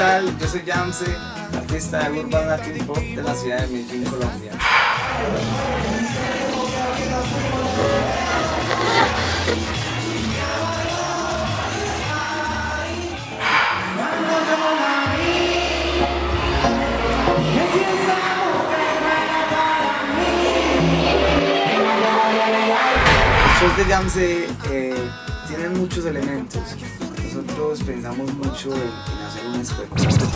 Yo soy Jamse, artista de Urban Art de la ciudad de Medellín, Colombia. Los shows de Jamse eh, tienen muchos elementos. Nosotros pensamos mucho en, hacer un espectáculo.